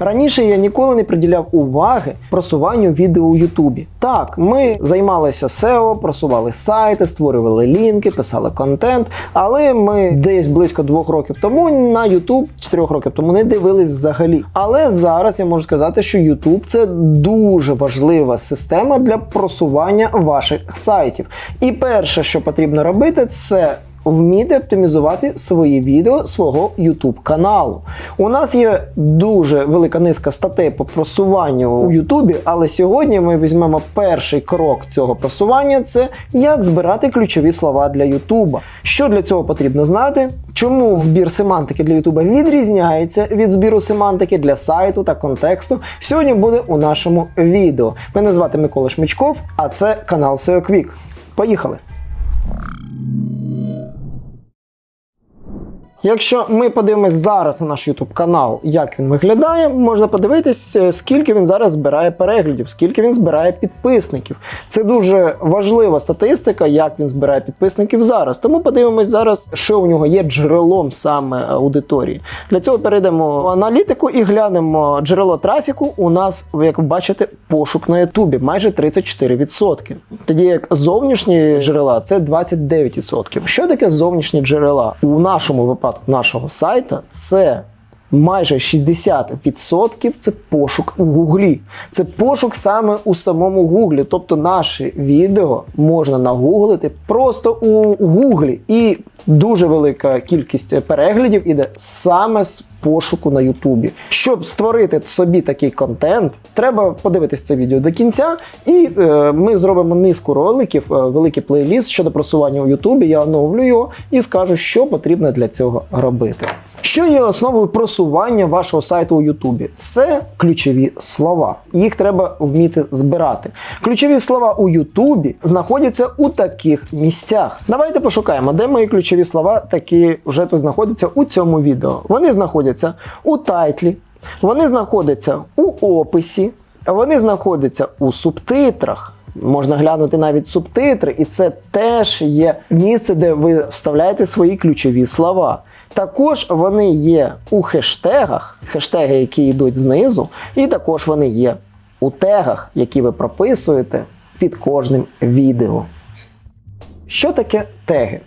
Раніше я ніколи не приділяв уваги просуванню відео у Ютубі. Так, ми займалися SEO, просували сайти, створювали лінки, писали контент, але ми десь близько двох років тому на YouTube, чотирьох років тому не дивились взагалі. Але зараз я можу сказати, що YouTube це дуже важлива система для просування ваших сайтів. І перше, що потрібно робити, це Вміти оптимізувати свої відео свого YouTube каналу. У нас є дуже велика низка статей по просуванню у YouTube, але сьогодні ми візьмемо перший крок цього просування: це як збирати ключові слова для YouTube. Що для цього потрібно знати? Чому збір семантики для YouTube відрізняється від збіру семантики для сайту та контексту? Сьогодні буде у нашому відео. Мене звати Микола Шмичков, а це канал SEO Quick. Поїхали! you Якщо ми подивимось зараз на наш YouTube канал, як він виглядає, можна подивитись, е, скільки він зараз збирає переглядів, скільки він збирає підписників. Це дуже важлива статистика, як він збирає підписників зараз. Тому подивимось зараз, що у нього є джерелом саме аудиторії. Для цього перейдемо в аналітику і глянемо джерело трафіку. У нас, як ви бачите, пошук на Ютубі майже 34%. Тоді як зовнішні джерела це 29%. Що таке зовнішні джерела? У нашому випадку нашого сайта це майже 60% це пошук у Гуглі. Це пошук саме у самому Гуглі. Тобто наші відео можна нагуглити просто у Гуглі. І дуже велика кількість переглядів іде саме з пошуку на Ютубі. Щоб створити собі такий контент, треба подивитись це відео до кінця, і е, ми зробимо низку роликів, е, великий плейліст щодо просування у Ютубі. Я оновлю його і скажу, що потрібно для цього робити. Що є основою просування вашого сайту у Ютубі? Це ключові слова. Їх треба вміти збирати. Ключові слова у Ютубі знаходяться у таких місцях. Давайте пошукаємо, де мої ключові слова такі вже тут знаходяться у цьому відео. Вони знаходяться у тайтлі, вони знаходяться у описі, вони знаходяться у субтитрах. Можна глянути навіть субтитри, і це теж є місце, де ви вставляєте свої ключові слова. Також вони є у хештегах, хештеги, які йдуть знизу, і також вони є у тегах, які ви прописуєте під кожним відео. Що таке теги?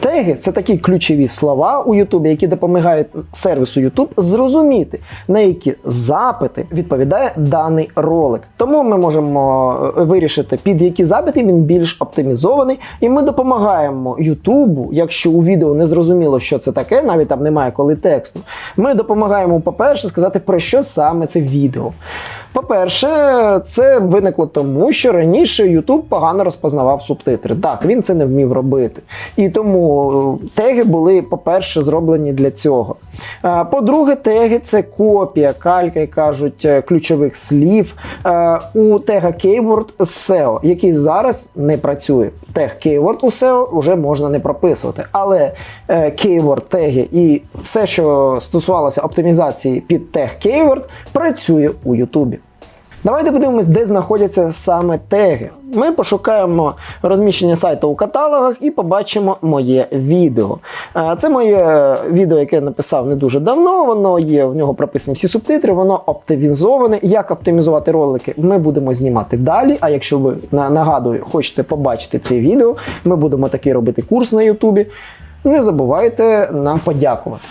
Теги це такі ключові слова у Ютубі, які допомагають сервісу YouTube зрозуміти, на які запити відповідає даний ролик. Тому ми можемо е, вирішити, під які запити він більш оптимізований, і ми допомагаємо Ютубу, якщо у відео не зрозуміло, що це таке, навіть там немає коли тексту. Ми допомагаємо, по-перше, сказати, про що саме це відео. По-перше, це виникло тому, що раніше YouTube погано розпознавав субтитри. Так, він це не вмів робити. І тому теги були, по-перше, зроблені для цього. По-друге, теги це копія, калька, як кажуть, е, ключових слів е, у тега Keyword з SEO, який зараз не працює. Тег Keyword у SEO вже можна не прописувати. Але е, Keyword теги і все, що стосувалося оптимізації під тег Keyword, працює у YouTube. Давайте подивимось, де знаходяться саме теги. Ми пошукаємо розміщення сайту у каталогах і побачимо моє відео. Це моє відео, яке я написав не дуже давно. Воно є, в нього прописані всі субтитри, воно оптимізоване. Як оптимізувати ролики, ми будемо знімати далі. А якщо ви на- нагадую, хочете побачити це відео, ми будемо такий робити курс на Ютубі. Не забувайте нам подякувати.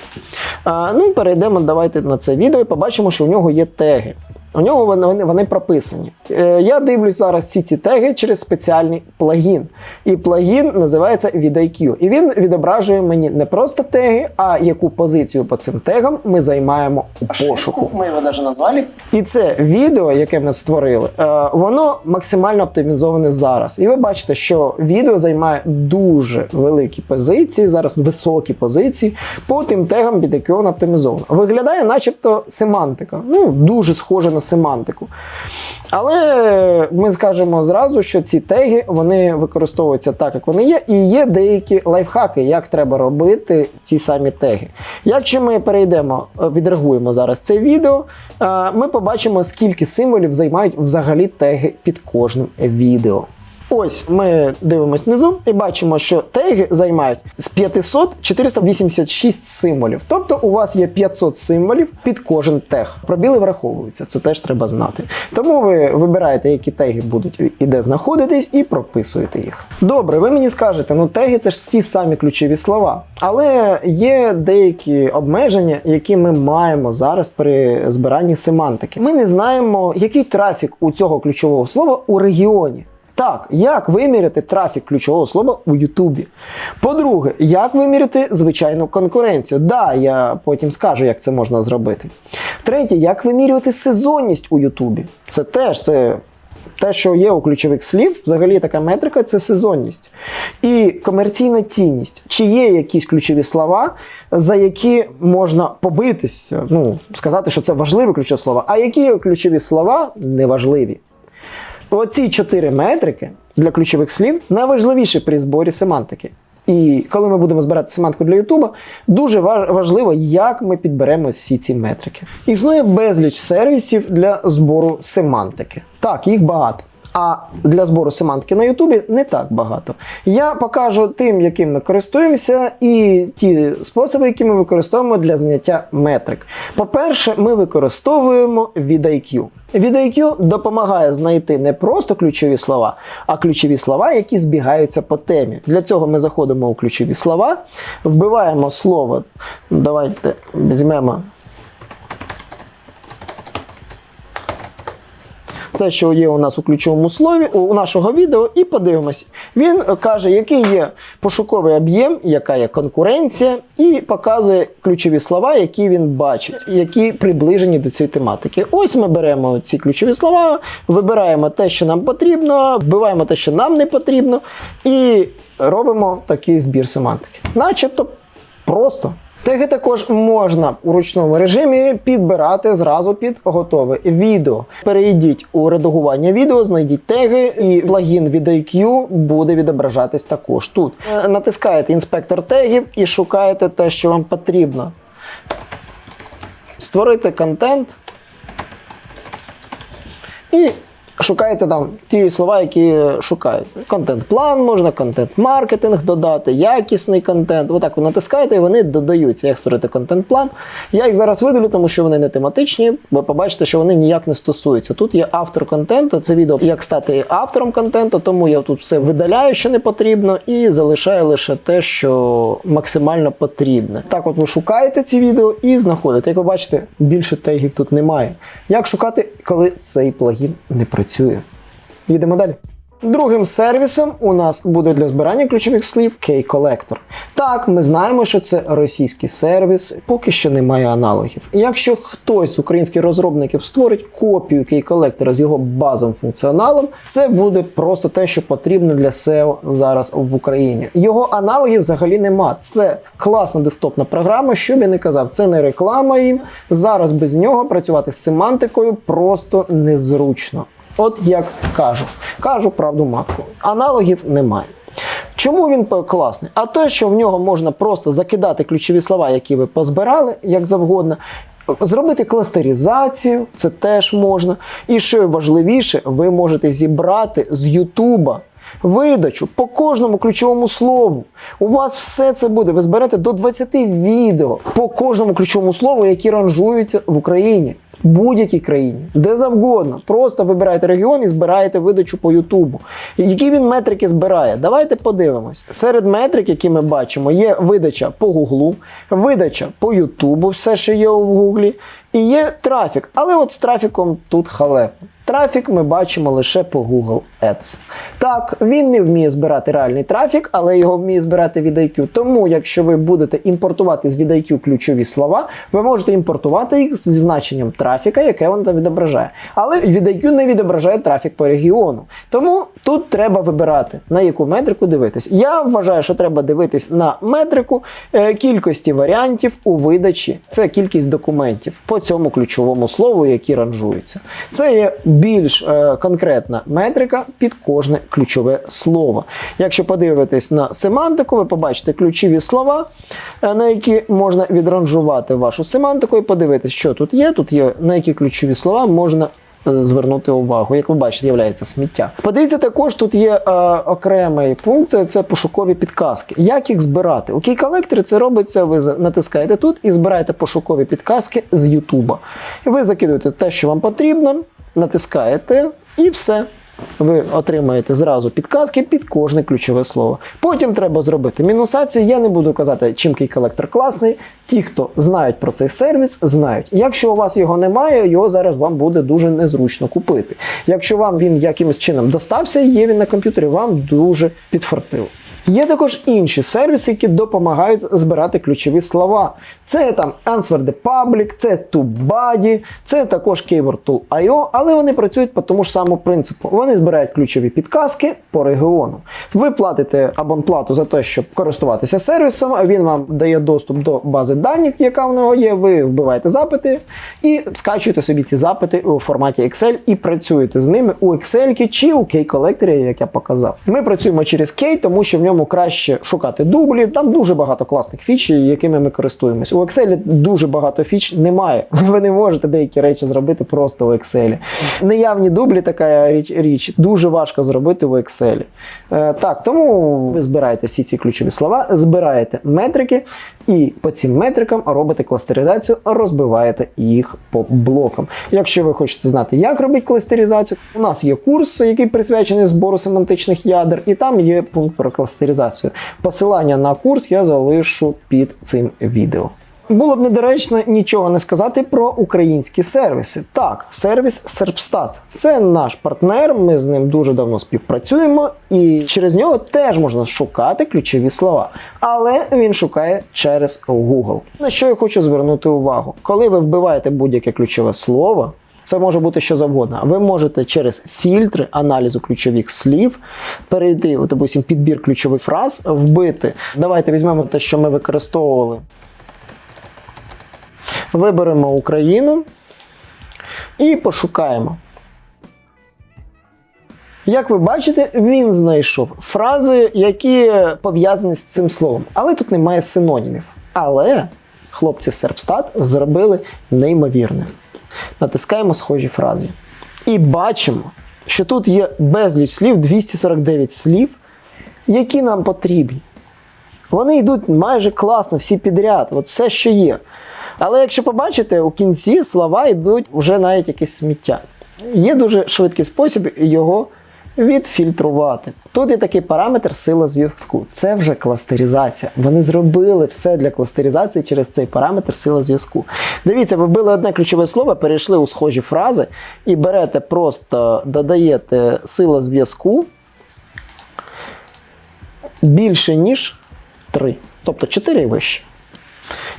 Ну, перейдемо давайте на це відео і побачимо, що у нього є теги. У нього вони, вони, прописані. Е, я дивлюсь зараз всі ці теги через спеціальний плагін. І плагін називається VidIQ. І він відображує мені не просто теги, а яку позицію по цим тегам ми займаємо у пошуку. Мы его даже назвали. І це відео, яке ми створили, е, воно максимально оптимізоване зараз. І ви бачите, що відео займає дуже великі позиції, зараз високі позиції по тим тегам, під які воно оптимізовано. Виглядає, начебто, семантика. Ну, дуже схоже на семантику. Але ми скажемо зразу, що ці теги вони використовуються так, як вони є, і є деякі лайфхаки, як треба робити ці самі теги. Якщо ми перейдемо, відреагуємо зараз це відео, е, ми побачимо, скільки символів займають взагалі теги під кожним відео. Ось ми дивимось внизу і бачимо, що теги займають з 500 486 символів. Тобто у вас є 500 символів під кожен тег. Пробіли враховуються, це теж треба знати. Тому ви вибираєте, які теги будуть і де знаходитись, і прописуєте їх. Добре, ви мені скажете, ну теги це ж ті самі ключові слова. Але є деякі обмеження, які ми маємо зараз при збиранні семантики. Ми не знаємо, який трафік у цього ключового слова у регіоні. Так, як виміряти трафік ключового слова у Ютубі? По-друге, як виміряти звичайну конкуренцію? Да, я потім скажу, як це можна зробити. Третє, як вимірювати сезонність у Ютубі? Це теж це. Те, що є у ключових слів, взагалі така метрика це сезонність. І комерційна цінність. Чи є якісь ключові слова, за які можна побитись, ну, сказати, що це важливі ключові слова, а які ключові слова неважливі. Оці чотири метрики для ключових слів найважливіші при зборі семантики. І коли ми будемо збирати семантику для Ютуба, дуже ва- важливо, як ми підберемо всі ці метрики. Існує безліч сервісів для збору семантики. Так, їх багато. А для збору семантики на Ютубі не так багато. Я покажу тим, яким ми користуємося, і ті способи, які ми використовуємо для зняття метрик. По-перше, ми використовуємо VidIQ. VidIQ допомагає знайти не просто ключові слова, а ключові слова, які збігаються по темі. Для цього ми заходимо у ключові слова, вбиваємо слово. Давайте візьмемо. Це, що є у нас у ключовому слові у нашого відео, і подивимось. Він каже, який є пошуковий об'єм, яка є конкуренція, і показує ключові слова, які він бачить, які приближені до цієї тематики. Ось ми беремо ці ключові слова, вибираємо те, що нам потрібно, вбиваємо те, що нам не потрібно, і робимо такий збір семантики. Начебто просто. Теги також можна у ручному режимі підбирати зразу під готове відео. Перейдіть у редагування відео, знайдіть теги, і плагін від IQ буде відображатись також тут. Е, Натискаєте інспектор тегів і шукаєте те, що вам потрібно. Створити контент. І шукаєте там ті слова, які шукають. Контент-план можна, контент-маркетинг додати, якісний контент. Отак ви натискаєте і вони додаються. Як створити контент-план. Я їх зараз видалю, тому що вони не тематичні. Ви побачите, що вони ніяк не стосуються. Тут є автор контенту, це відео, як стати автором контенту, тому я тут все видаляю, що не потрібно, і залишаю лише те, що максимально потрібне. Так, от ви шукаєте ці відео і знаходите. Як ви бачите, більше тегів тут немає. Як шукати, коли цей плагін не працює? Їдемо далі. Другим сервісом у нас буде для збирання ключових слів K-Collector. Так, ми знаємо, що це російський сервіс, поки що немає аналогів. Якщо хтось з українських розробників створить копію K-Collector з його базовим функціоналом, це буде просто те, що потрібно для SEO зараз в Україні. Його аналогів взагалі нема. Це класна десктопна програма, що б я не казав, це не реклама їм. Зараз без нього працювати з семантикою просто незручно. От як кажу, кажу правду матку. Аналогів немає. Чому він класний? А те, що в нього можна просто закидати ключові слова, які ви позбирали, як завгодно. Зробити кластеризацію, це теж можна. І що важливіше, ви можете зібрати з Ютуба видачу по кожному ключовому слову. У вас все це буде. Ви зберете до 20 відео по кожному ключовому слову, які ранжуються в Україні. В будь-якій країні, де завгодно. Просто вибираєте регіон і збираєте видачу по Ютубу. Які він метрики збирає? Давайте подивимось. Серед метрик, які ми бачимо, є видача по Гуглу, видача по Ютубу, все, що є у Гуглі, і є трафік. Але от з трафіком тут халепа. Трафік ми бачимо лише по Google Ads. Так, він не вміє збирати реальний трафік, але його вміє збирати від IQ. Тому, якщо ви будете імпортувати з від ключові слова, ви можете імпортувати їх зі значенням трафіка, яке він там відображає. Але від IQ не відображає трафік по регіону. Тому тут треба вибирати, на яку метрику дивитись. Я вважаю, що треба дивитись на метрику е, кількості варіантів у видачі. Це кількість документів по цьому ключовому слову, які ранжуються. Це є більш е, конкретна метрика під кожне ключове слово. Якщо подивитись на семантику, ви побачите ключові слова, е, на які можна відранжувати вашу семантику і подивитись, що тут є. Тут є на які ключові слова можна е, звернути увагу. Як ви бачите, з'являється сміття. Подивіться, також тут є е, окремий пункт це пошукові підказки. Як їх збирати? У кей-колекторі це робиться. Ви натискаєте тут і збираєте пошукові підказки з Ютуба. Ви закидуєте те, що вам потрібно, натискаєте і все. Ви отримаєте зразу підказки під кожне ключове слово. Потім треба зробити мінусацію. Я не буду казати, чим кей-колектор класний. Ті, хто знають про цей сервіс, знають. Якщо у вас його немає, його зараз вам буде дуже незручно купити. Якщо вам він якимось чином достався, є він на комп'ютері, вам дуже підфартило. Є також інші сервіси, які допомагають збирати ключові слова. Це там Answer the Public, це TubeBuddy, це також Keyword Tool.io, але вони працюють по тому ж самому принципу. Вони збирають ключові підказки по регіону. Ви платите абонплату за те, щоб користуватися сервісом, він вам дає доступ до бази даних, яка в нього є. Ви вбиваєте запити і скачуєте собі ці запити у форматі Excel і працюєте з ними у Excel чи у Key-колекторі, як я показав. Ми працюємо через Key, тому що в ньому краще шукати дублі. Там дуже багато класних фіч, якими ми користуємось. У Excel дуже багато фіч немає. Ви не можете деякі речі зробити просто у Excel. Неявні дублі, така річ, річ дуже важко зробити в Excel. Е, так, тому ви збираєте всі ці ключові слова, збираєте метрики, і по цим метрикам робите кластеризацію, розбиваєте їх по блокам. Якщо ви хочете знати, як робити кластеризацію, у нас є курс, який присвячений збору семантичних ядер, і там є пункт про кластеризацію. Посилання на курс я залишу під цим відео. Було б недоречно нічого не сказати про українські сервіси. Так, сервіс Serpstat. Це наш партнер, ми з ним дуже давно співпрацюємо, і через нього теж можна шукати ключові слова. Але він шукає через Google. На що я хочу звернути увагу? Коли ви вбиваєте будь-яке ключове слово, це може бути що завгодно. Ви можете через фільтри аналізу ключових слів перейти, допустим, підбір ключових фраз, вбити. Давайте візьмемо те, що ми використовували. Виберемо Україну і пошукаємо. Як ви бачите, він знайшов фрази, які пов'язані з цим словом. Але тут немає синонімів. Але хлопці Serpstat зробили неймовірне. Натискаємо схожі фрази. І бачимо, що тут є безліч слів, 249 слів, які нам потрібні. Вони йдуть майже класно, всі підряд, от все, що є. Але якщо побачите, у кінці слова йдуть вже навіть якесь сміття. Є дуже швидкий спосіб його відфільтрувати. Тут є такий параметр сила зв'язку. Це вже кластеризація. Вони зробили все для кластеризації через цей параметр сила зв'язку. Дивіться, ви вбили одне ключове слово, перейшли у схожі фрази і берете, просто додаєте сила зв'язку більше, ніж 3. Тобто 4 і вище.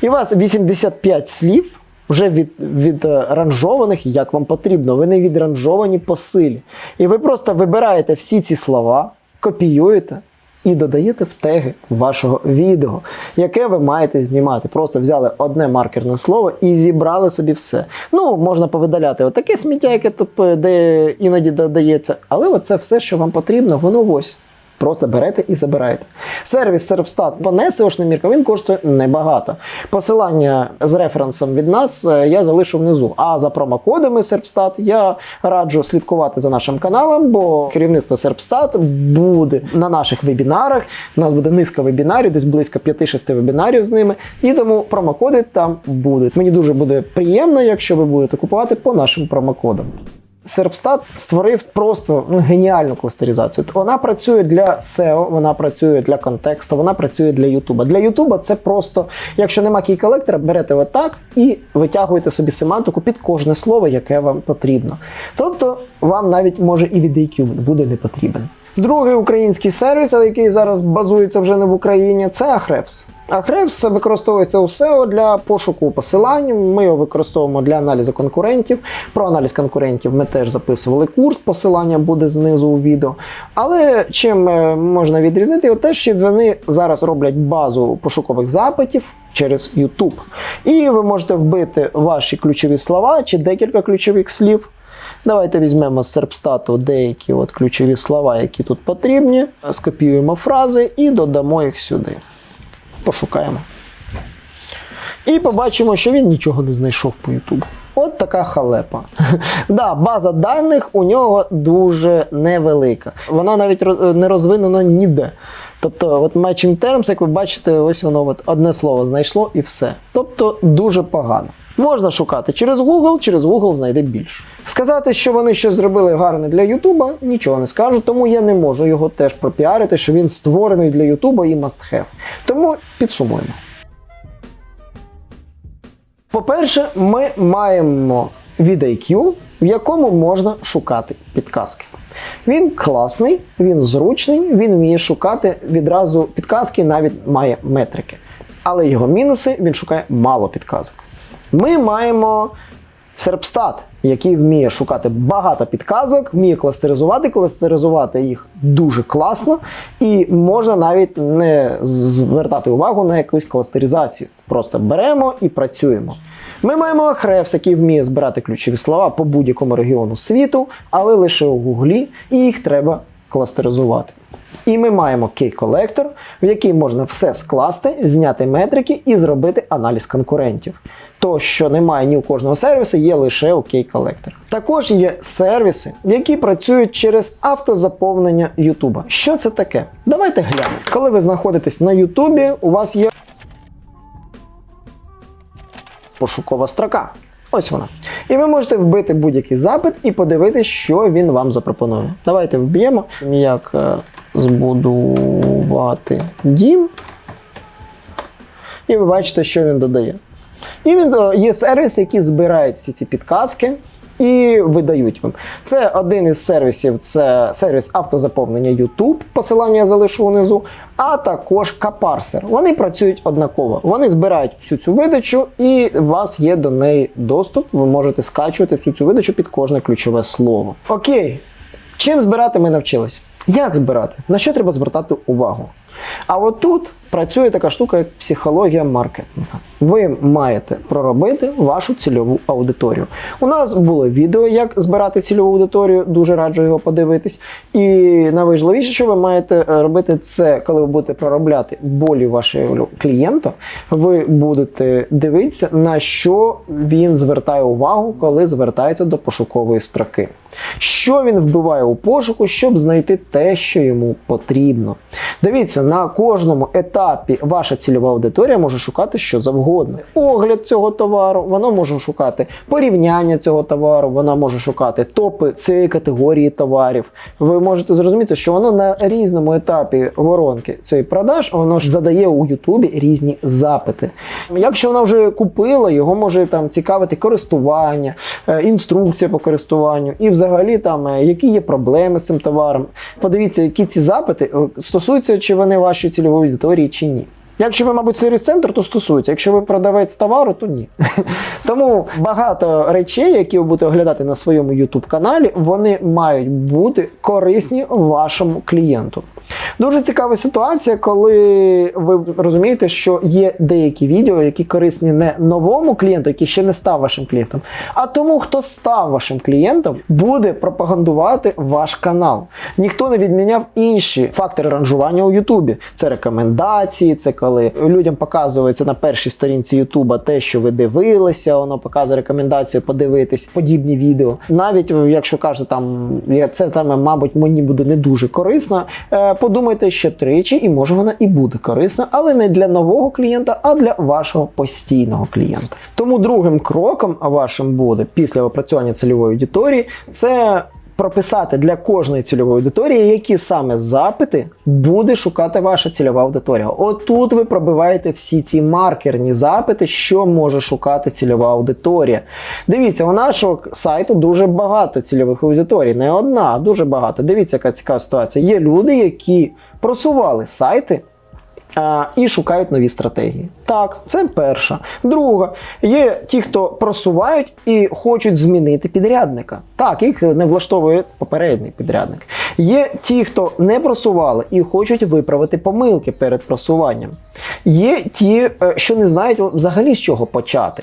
І у вас 85 слів вже від, відранжованих, як вам потрібно. Вони відранжовані по силі. І ви просто вибираєте всі ці слова, копіюєте і додаєте в теги вашого відео, яке ви маєте знімати. Просто взяли одне маркерне слово і зібрали собі все. Ну, можна повидаляти отаке сміття, яке тут е, іноді додається. Але оце все, що вам потрібно, воно ось. Просто берете і забираєте. Сервіс Serpstat по SEO-шним міркам він коштує небагато. Посилання з референсом від нас е, я залишу внизу. А за промокодами Serpstat я раджу слідкувати за нашим каналом, бо керівництво Serpstat буде на наших вебінарах. У нас буде низка вебінарів, десь близько 5-6 вебінарів з ними. І тому промокоди там будуть. Мені дуже буде приємно, якщо ви будете купувати по нашим промокодам. Серпстат створив просто ну, геніальну кластеризацію. Вона працює для SEO, вона працює для контексту, вона працює для Ютуба. Для Ютуба це просто, якщо нема кій колектора, берете отак і витягуєте собі семантику під кожне слово, яке вам потрібно. Тобто вам навіть може і від IQ буде не потрібен. Другий український сервіс, який зараз базується вже не в Україні, це Ahrefs. Ahrefs використовується у SEO для пошуку посилань. Ми його використовуємо для аналізу конкурентів. Про аналіз конкурентів ми теж записували курс, посилання буде знизу у відео. Але чим е, можна відрізнити його те, що вони зараз роблять базу пошукових запитів через YouTube. І ви можете вбити ваші ключові слова чи декілька ключових слів. Давайте візьмемо з серпстату деякі от ключові слова, які тут потрібні, скопіюємо фрази і додамо їх сюди. Пошукаємо. І побачимо, що він нічого не знайшов по Ютубу. От така халепа. да, база даних у нього дуже невелика. Вона навіть не розвинена ніде. Тобто, от matching terms, як ви бачите, ось воно от одне слово знайшло і все. Тобто дуже погано. Можна шукати через Google, через Google знайде більше. Сказати, що вони щось зробили гарне для Ютуба, нічого не скажу, тому я не можу його теж пропіарити, що він створений для Ютуба і must have. Тому підсумуємо. По-перше, ми маємо VidIQ, в якому можна шукати підказки. Він класний, він зручний, він вміє шукати відразу підказки, навіть має метрики. Але його мінуси він шукає мало підказок. Ми маємо Serpstat, який вміє шукати багато підказок, вміє кластеризувати, кластеризувати їх дуже класно, і можна навіть не звертати увагу на якусь кластеризацію. Просто беремо і працюємо. Ми маємо Ahrefs, який вміє збирати ключові слова по будь-якому регіону світу, але лише у Гуглі, і їх треба кластеризувати. І ми маємо Key-колектор, в який можна все скласти, зняти метрики і зробити аналіз конкурентів. То, що немає ні у кожного сервісу, є лише у Key-колектор. Також є сервіси, які працюють через автозаповнення YouTube. Що це таке? Давайте глянемо. Коли ви знаходитесь на YouTube, у вас є пошукова строка. Ось вона. І ви можете вбити будь-який запит і подивитися, що він вам запропонує. Давайте вб'ємо, як е, збудувати дім. І ви бачите, що він додає. І він е, є сервіси, які збирають всі ці підказки і видають вам. Це один із сервісів, це сервіс автозаповнення YouTube, посилання я залишу внизу, а також Капарсер. Вони працюють однаково. Вони збирають всю цю видачу, і у вас є до неї доступ. Ви можете скачувати всю цю видачу під кожне ключове слово. Окей, чим збирати ми навчились? Як збирати? На що треба звертати увагу? А от тут працює така штука, як психологія маркетингу. Ви маєте проробити вашу цільову аудиторію. У нас було відео, як збирати цільову аудиторію, дуже раджу його подивитись. І найважливіше, що ви маєте е, робити, це коли ви будете проробляти болі вашого клієнта, ви будете дивитися, на що він звертає увагу, коли звертається до пошукової строки. Що він вбиває у пошуку, щоб знайти те, що йому потрібно. Дивіться, на кожному етапі ваша цільова аудиторія може шукати що завгодно. Огляд цього товару, вона може шукати порівняння цього товару, вона може шукати топи цієї категорії товарів. Ви можете зрозуміти, що воно на різному етапі воронки цієї продаж, воно ж задає у Ютубі різні запити. Якщо вона вже купила, його може там цікавити користування, е, інструкція по користуванню і взагалі там е, які є проблеми з цим товаром. Подивіться, які ці запити е, стосуються, чи вони вашої цільової аудиторії, чи. Якщо ви, мабуть, сервіс центр, то стосується. Якщо ви продавець товару, то ні. Тому багато речей, які ви будете оглядати на своєму YouTube каналі, вони мають бути корисні вашому клієнту. Дуже цікава ситуація, коли ви розумієте, що є деякі відео, які корисні не новому клієнту, який ще не став вашим клієнтом, а тому, хто став вашим клієнтом, буде пропагандувати ваш канал. Ніхто не відміняв інші фактори ранжування у Ютубі. Це рекомендації, це коли людям показується на першій сторінці Ютуба те, що ви дивилися, воно показує рекомендацію подивитись подібні відео. Навіть якщо кажете, там це там, мабуть, мені буде не дуже корисно. е, Подумайте ще тричі, і може вона і буде корисна, але не для нового клієнта, а для вашого постійного клієнта. Тому другим кроком вашим буде після опрацювання цільової аудиторії це прописати для кожної цільової аудиторії, які саме запити буде шукати ваша цільова аудиторія. Отут ви пробиваєте всі ці маркерні запити, що може шукати цільова аудиторія. Дивіться, у нашого сайту дуже багато цільових аудиторій, не одна, а дуже багато. Дивіться, яка цікава ситуація. Є люди, які просували сайти. І шукають нові стратегії. Так, це перша. Друга, є ті, хто просувають і хочуть змінити підрядника. Так, їх не влаштовує попередній підрядник. Є ті, хто не просували і хочуть виправити помилки перед просуванням. Є ті, е, що не знають взагалі з чого почати.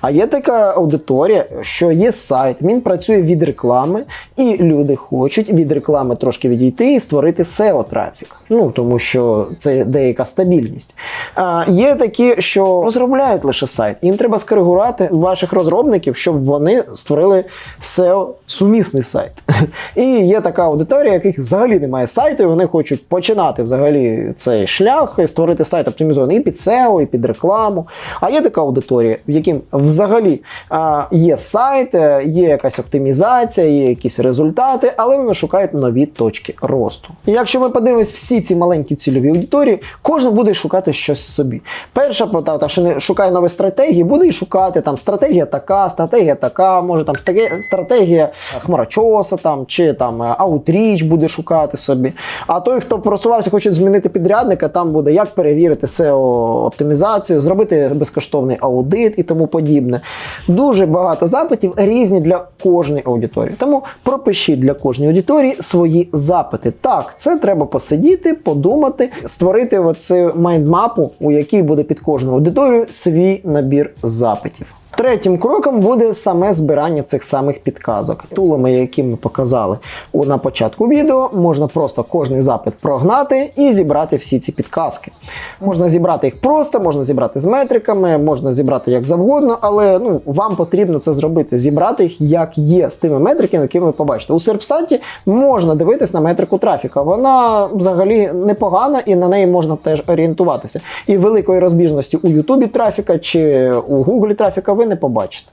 А є така аудиторія, що є сайт, він працює від реклами, і люди хочуть від реклами трошки відійти і створити SEO трафік. Ну тому що це деяка стабільність. А є такі, що розробляють лише сайт. Їм треба скоригувати ваших розробників, щоб вони створили SEO сумісний сайт. І є така аудиторія, яких взагалі немає сайту, і вони хочуть починати взагалі цей шлях і створити сайт оптимізований і під SEO, і під рекламу. А є така аудиторія, в яким взагалі а, є сайт, є якась оптимізація, є якісь результати, але вони шукають нові точки росту. І якщо ми подивимось всі ці маленькі цільові аудиторії, кожен буде шукати щось собі. Перша та, що не шукає нові стратегії, буде і шукати там стратегія така, стратегія така, може там стратегія- хмарочоса там чи там outreach буде шукати собі. А той, хто просувався, хоче змінити підрядника, там буде як перевірити SEO оптимізацію, зробити безкоштовний аудит і тому подібне. Дуже багато запитів різні для кожної аудиторії. Тому пропишіть для кожної аудиторії свої запити. Так, це треба посидіти, подумати, створити оцю mindmap у, у якій буде під кожну аудиторію свій набір запитів. Третім кроком буде саме збирання цих самих підказок. Tool ами, які ми показали на початку відео, можна просто кожний запит прогнати і зібрати всі ці підказки. Можна зібрати їх просто, можна зібрати з метриками, можна зібрати як завгодно, але ну, вам потрібно це зробити, зібрати їх як є з тими метриками, які ви побачите. У Серпстаті можна дивитись на метрику трафіка. Вона взагалі непогана і на неї можна теж орієнтуватися. І великої розбіжності у Ютубі трафіка чи у Гуглі трафіка не побачите.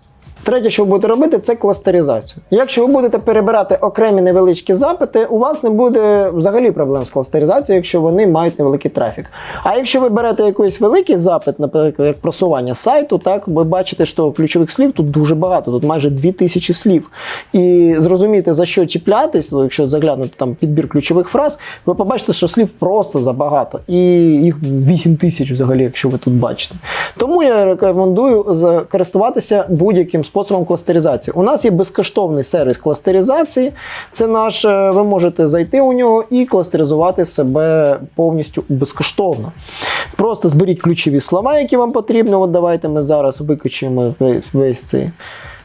Третє, що ви будете робити, це кластеризацію. Якщо ви будете перебирати окремі невеличкі запити, у вас не буде взагалі проблем з кластеризацією, якщо вони мають невеликий трафік. А якщо ви берете якийсь великий запит, наприклад, як просування сайту, так ви бачите, що ключових слів тут дуже багато, тут майже 2000 слів. І зрозуміти за що чіплятись, ну, якщо заглянути там підбір ключових фраз, ви побачите, що слів просто забагато. І їх 8000 взагалі, якщо ви тут бачите. Тому я рекомендую користуватися будь-яким способом кластеризації. У нас є безкоштовний сервіс кластеризації. Це наш, е, ви можете зайти у нього і кластеризувати себе повністю безкоштовно. Просто зберіть ключові слова, які вам потрібні. От давайте ми зараз викачуємо весь цей.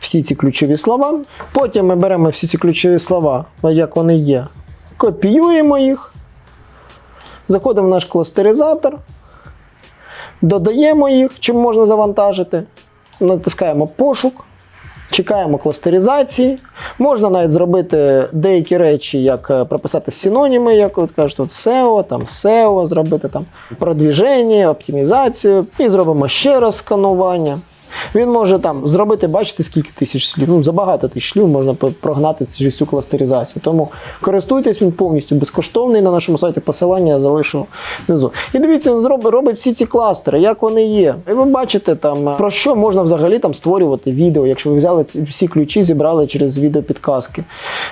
Всі ці ключові слова. Потім ми беремо всі ці ключові слова, як вони є, копіюємо їх, заходимо в наш кластеризатор, додаємо їх, чим можна завантажити, натискаємо пошук, чекаємо кластеризації. Можна навіть зробити деякі речі, як е, прописати синоніми, як от кажуть, от SEO, там SEO, зробити там продвіження, оптимізацію, і зробимо ще раз сканування. Він може там зробити, бачите, скільки тисяч слів. Ну, за багато тисяч слів можна прогнати цю кластеризацію. Тому користуйтесь, він повністю безкоштовний на нашому сайті. Посилання я залишу внизу. І дивіться, він зробить, робить всі ці кластери, як вони є. І ви бачите, там е, про що можна взагалі там створювати відео, якщо ви взяли ці всі ключі, зібрали через відеопідказки.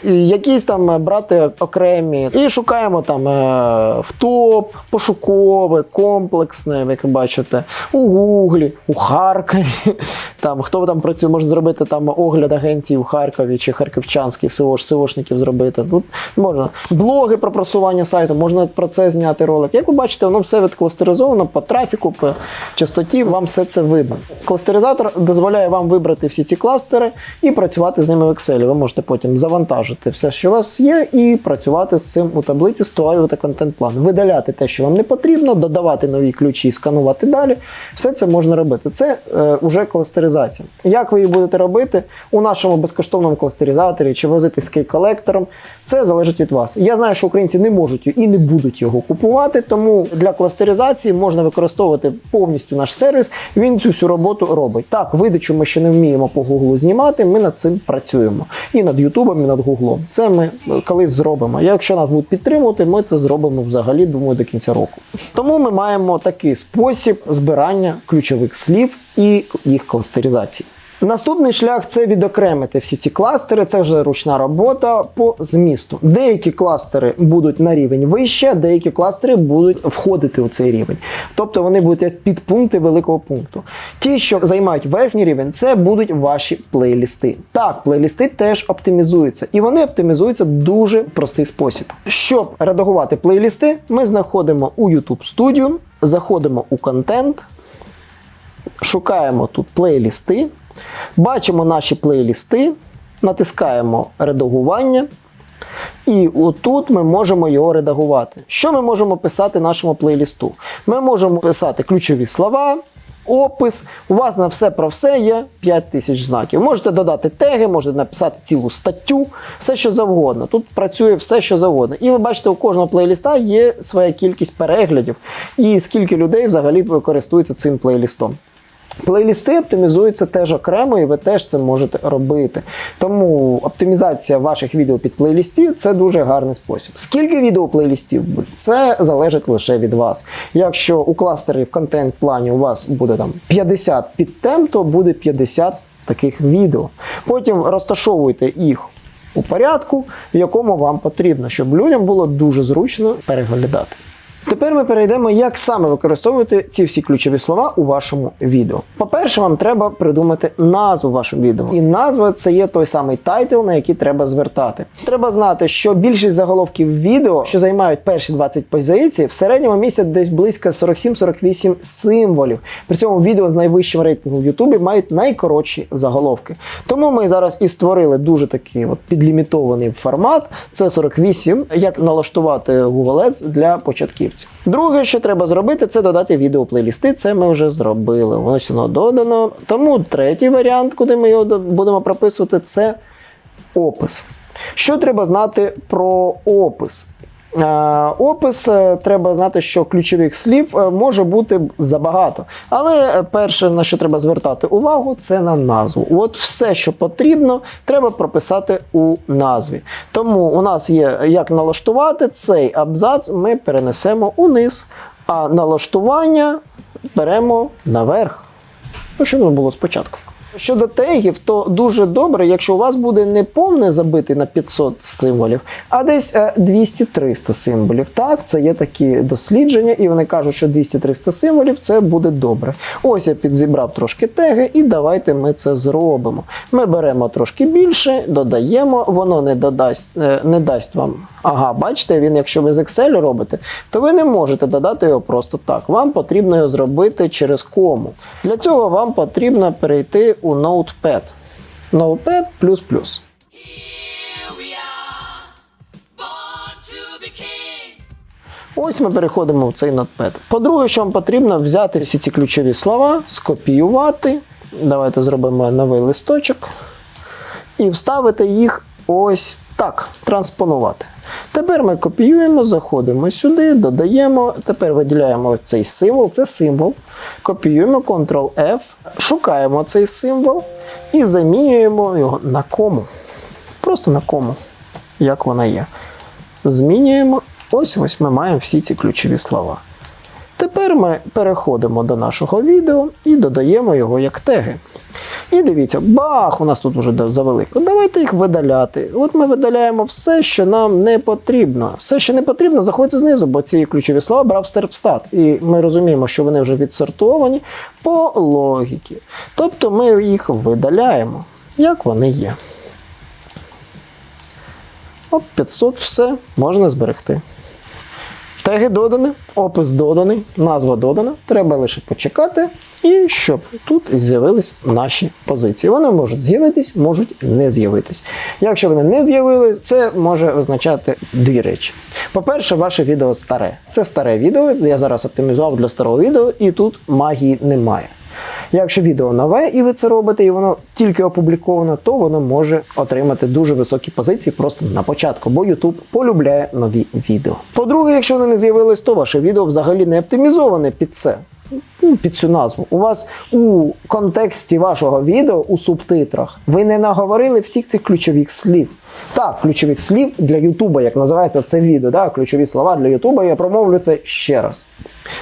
І якісь там е, брати окремі. І шукаємо там е, в топ, пошукове, комплексне, як ви бачите, у Гуглі, у Харкові. Там хто там працює, може зробити там огляд агенції у Харкові чи харківчанських СО, СОшників зробити. Тут можна блоги про просування сайту, можна про це зняти ролик. Як ви бачите, воно все відкластеризовано по трафіку, по частоті, вам все це видно. Кластеризатор дозволяє вам вибрати всі ці кластери і працювати з ними в Excel. Ви можете потім завантажити все, що у вас є, і працювати з цим у таблиці, створювати контент-план, видаляти те, що вам не потрібно, додавати нові ключі, і сканувати далі. Все це можна робити. Це е, уже кластеризація. Як ви її будете робити у нашому безкоштовному кластеризаторі чи возити з кей-колектором, це залежить від вас. Я знаю, що українці не можуть і не будуть його купувати, тому для кластеризації можна використовувати повністю наш сервіс. Він цю всю роботу робить. Так, видачу ми ще не вміємо по Гуглу знімати. Ми над цим працюємо. І над Ютубом, і над Гуглом. Це ми колись зробимо. Якщо нас будуть підтримувати, ми це зробимо взагалі, думаю, до кінця року. Тому ми маємо такий спосіб збирання ключових слів і їх кластеризації. Наступний шлях це відокремити всі ці кластери. Це вже ручна робота по змісту. Деякі кластери будуть на рівень вище, деякі кластери будуть входити у цей рівень. Тобто вони будуть як підпункти великого пункту. Ті, що займають верхній рівень, це будуть ваші плейлісти. Так, плейлісти теж оптимізуються, і вони оптимізуються дуже простий спосіб. Щоб редагувати плейлісти, ми знаходимо у YouTube Studio, заходимо у контент шукаємо тут плейлісти, бачимо наші плейлісти, натискаємо редагування. І отут ми можемо його редагувати. Що ми можемо писати нашому плейлісту? Ми можемо писати ключові слова, опис. У вас на все про все є 5 тисяч знаків. Можете додати теги, можете написати цілу статтю, все що завгодно. Тут працює все, що завгодно. І ви бачите, у кожного плейліста є своя кількість переглядів і скільки людей взагалі користуються цим плейлістом. Плейлісти оптимізуються теж окремо, і ви теж це можете робити. Тому оптимізація ваших відео під плейлістів це дуже гарний спосіб. Скільки відео плейлістів буде? Це залежить лише від вас. Якщо у кластері в контент-плані у вас буде там 50 підтем, то буде 50 таких відео. Потім розташовуйте їх у порядку, в якому вам потрібно, щоб людям було дуже зручно переглядати. Тепер ми перейдемо, як саме використовувати ці всі ключові слова у вашому відео. По-перше, вам треба придумати назву вашого відео. І назва це є той самий title, на який треба звертати. Треба знати, що більшість заголовків відео, що займають перші 20 позицій, в середньому містять десь близько 47-48 символів. При цьому відео з найвищим рейтингом в Ютубі мають найкоротші заголовки. Тому ми зараз і створили дуже такий от підлімітований формат. Це 48, як налаштувати Google Ads для початківців. Друге, що треба зробити, це додати відеоплейлісти. Це ми вже зробили. Ось воно додано. Тому третій варіант, куди ми його будемо прописувати, це опис. Що треба знати про опис? Е, Опис е, треба знати, що ключових слів е, може бути забагато. Але перше, на що треба звертати увагу, це на назву. От все, що потрібно, треба прописати у назві. Тому у нас є як налаштувати цей абзац, ми перенесемо униз, а налаштування беремо наверх. Ну, щоб не було спочатку. Щодо тегів, то дуже добре, якщо у вас буде не повне забитий на 500 символів, а десь е, 200-300 символів. Так, це є такі дослідження, і вони кажуть, що 200-300 символів це буде добре. Ось я підзібрав трошки теги, і давайте ми це зробимо. Ми беремо трошки більше, додаємо, воно не додасть, е, не дасть вам. Ага, бачите, він, якщо ви з Excel робите, то ви не можете додати його просто так. Вам потрібно його зробити через кому. Для цього вам потрібно перейти у Notepad. Notepad++. Ось ми переходимо в цей Notepad. По-друге, що вам потрібно взяти всі ці ключові слова, скопіювати. Давайте зробимо новий листочок. І вставити їх ось так, транспонувати. Тепер ми копіюємо, заходимо сюди, додаємо. Тепер виділяємо цей символ, це символ. Копіюємо Ctrl-F, шукаємо цей символ і замінюємо його на кому. Просто на кому, як вона є. Змінюємо. Ось ось ми маємо всі ці ключові слова. Тепер ми переходимо до нашого відео і додаємо його як теги. І дивіться, бах, у нас тут вже завелико. Давайте їх видаляти. От ми видаляємо все, що нам не потрібно. Все, що не потрібно, заходить знизу, бо ці ключові слова брав серпстат. І ми розуміємо, що вони вже відсортовані по логіки. Тобто ми їх видаляємо, як вони є. Оп, 500, все, можна зберегти. Теги додані, опис доданий, назва додана. Треба лише почекати, і щоб тут з'явились наші позиції. Вони можуть з'явитись, можуть не з'явитись. Якщо вони не з'явились, це може означати дві речі. По-перше, ваше відео старе. Це старе відео. Я зараз оптимізував для старого відео, і тут магії немає. Якщо відео нове і ви це робите, і воно тільки опубліковано, то воно може отримати дуже високі позиції просто на початку, бо YouTube полюбляє нові відео. По-друге, якщо вони не з'явилось, то ваше відео взагалі не оптимізоване під це. Ну, під цю назву. У вас у контексті вашого відео у субтитрах ви не наговорили всіх цих ключових слів. Так, ключових слів для Ютуба, як називається це відео. Так, ключові слова для Ютуба. Я промовлю це ще раз.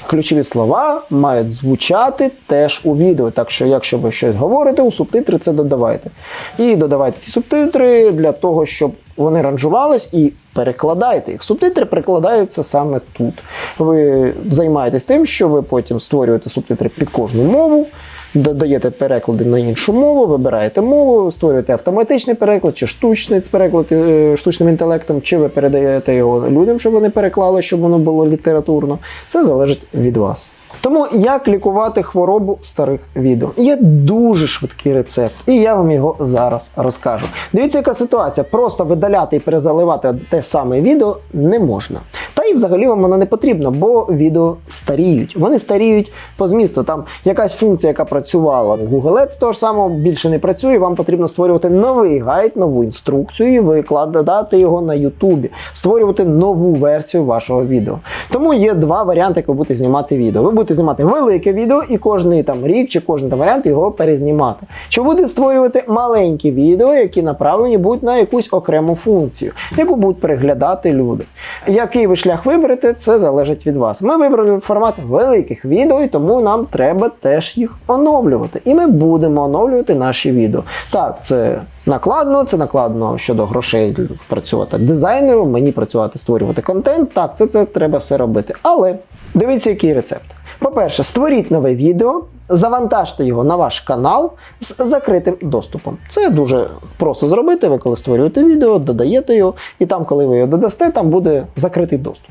Ключові слова мають звучати теж у відео. Так що, якщо ви щось говорите, у субтитри це додавайте. І додавайте ці субтитри для того, щоб вони ранжувались і перекладайте їх. Субтитри перекладаються саме тут. Ви займаєтесь тим, що ви потім створюєте субтитри під кожну мову. Додаєте переклади на іншу мову, вибираєте мову, створюєте автоматичний переклад чи штучний переклад е, штучним інтелектом, чи ви передаєте його людям, щоб вони переклали, щоб воно було літературно. Це залежить від вас. Тому як лікувати хворобу старих відео? Є дуже швидкий рецепт, і я вам його зараз розкажу. Дивіться, яка ситуація. Просто видаляти і перезаливати те саме відео не можна. Та і взагалі вам воно не потрібно, бо відео старіють. Вони старіють по змісту. Там якась функція, яка працювала в Google Ads, того ж самого більше не працює. Вам потрібно створювати новий гайд, нову інструкцію, викладати його на Ютубі, створювати нову версію вашого відео. Тому є два варіанти, як ви будете знімати відео. Ви будете знімати велике відео і кожний там рік чи кожен там варіант його перезнімати. Чи будете створювати маленькі відео, які направлені будуть на якусь окрему функцію, яку будуть переглядати люди. Який ви шлях виберете, це залежить від вас. Ми вибрали формат великих відео, і тому нам треба теж їх оновлювати. І ми будемо оновлювати наші відео. Так, це накладно, це накладно щодо грошей працювати дизайнеру, мені працювати, створювати контент. Так, це, це треба все робити. Але дивіться, який рецепт. По-перше, створіть нове відео, завантажте його на ваш канал з закритим доступом. Це дуже просто зробити. Ви коли створюєте відео, додаєте його, і там, коли ви його додасте, там буде закритий доступ.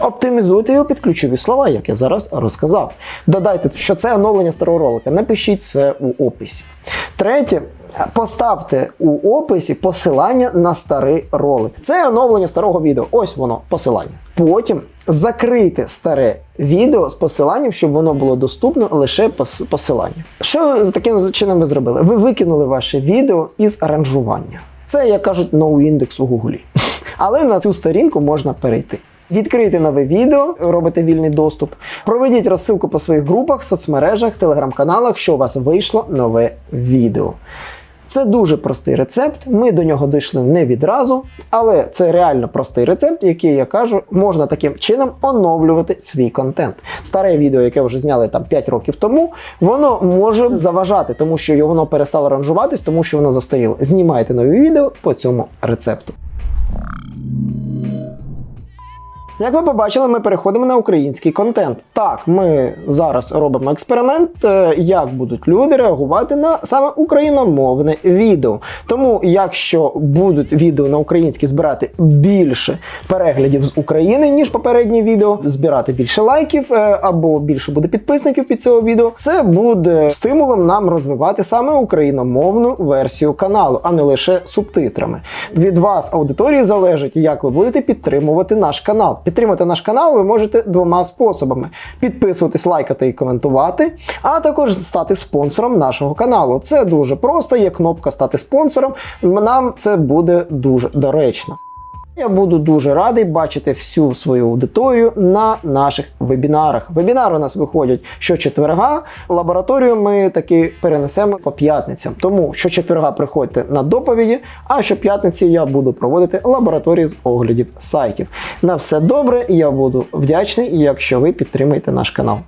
Оптимізуйте його під ключові слова, як я зараз розказав. Додайте, що це оновлення старого ролика. Напишіть це у описі. Третє. Поставте у описі посилання на старий ролик. Це оновлення старого відео. Ось воно, посилання. Потім закрийте старе відео з посиланням, щоб воно було доступно лише пос- посилання. Що з таким чином ви зробили? Ви викинули ваше відео із аранжування. Це, як кажуть, ноу-індекс у Гуглі. Але на цю сторінку можна перейти. Відкрийте нове відео, робите вільний доступ. Проведіть розсилку по своїх групах, соцмережах, телеграм-каналах, що у вас вийшло нове відео. Це дуже простий рецепт. Ми до нього дійшли не відразу, але це реально простий рецепт, який я кажу, можна таким чином оновлювати свій контент. Старе відео, яке вже зняли там 5 років тому, воно може заважати, тому що воно перестало ранжуватись, тому що воно застаріло. Знімайте нові відео по цьому рецепту. Як ви побачили, ми переходимо на український контент. Так, ми зараз робимо експеримент, е, як будуть люди реагувати на саме україномовне відео. Тому, якщо будуть відео на українській збирати більше переглядів з України, ніж попереднє відео, збирати більше лайків е, або більше буде підписників під цього відео, це буде стимулом нам розвивати саме україномовну версію каналу, а не лише субтитрами. Від вас, аудиторії, залежить, як ви будете підтримувати наш канал. Підтримати наш канал ви можете двома способами: підписуватись, лайкати і коментувати, а також стати спонсором нашого каналу. Це дуже просто. Є кнопка стати спонсором. Нам це буде дуже доречно. Я буду дуже радий бачити всю свою аудиторію на наших вебінарах. Вебінари у нас виходять щочетверга. Лабораторію ми таки перенесемо по п'ятницям. Тому щочетверга приходьте на доповіді, а щоп'ятниці я буду проводити лабораторії з оглядів сайтів. На все добре, я буду вдячний, якщо ви підтримаєте наш канал.